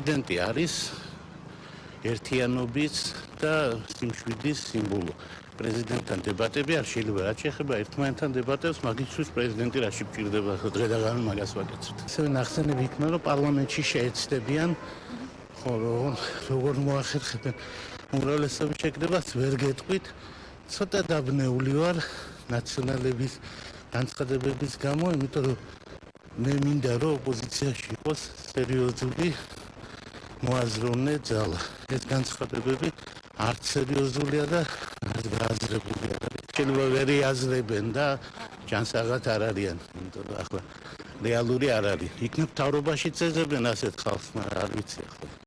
პრეზიდენტი არის ერთიანობის და სიმშვიდის სიმბოლო. პრეზიდენტთან დებატები არ შეიძლება რაც შეეხება ერთმანეთთან დებატებს, მაგისთვის პრეზიდენტი რაში მჭირდება დღედაგან მაგას ვაკეთებთ. ესე ნახსენები იქნა, რომ პარლამენტში შეეცდებიან ხო როგორ მოახერხებენ უმრავლესობის შეკრებას ვერ გეტყვით. ცოტა დაბნეული ვარ ნაციონალების განცხადებების გამო, იმიტომ რომ მე მინდა რომ ოპოზიციაში იყოს სერიოზული მოაზროვნე ძალა. ეს განცხადებები არც სერიოზულია და არც გააზრებულია. შეიძლება ვერ იაზრებენ და ჯანსაღად არ არიან, იმიტომ რომ ახლა რეალური არ არის. იქნებ თავრობაში წეზებენ ასეთ ხალხს, მაგრამ არ ვიცი.